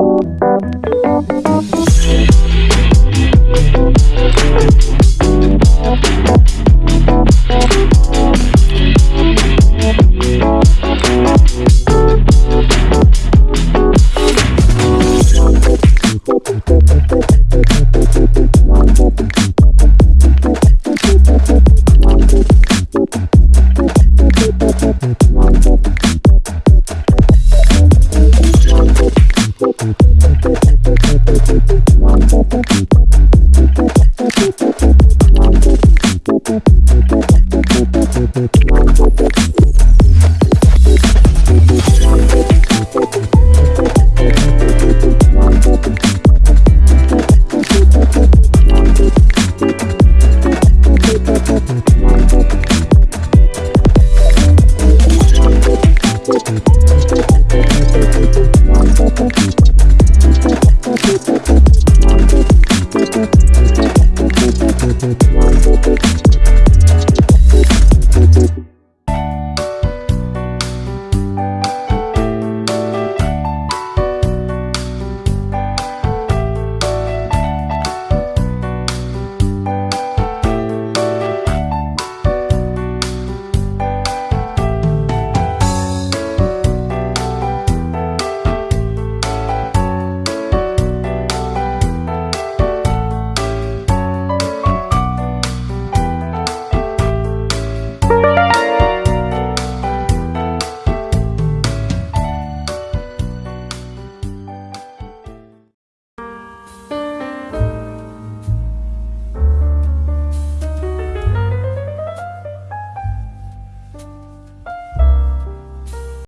Música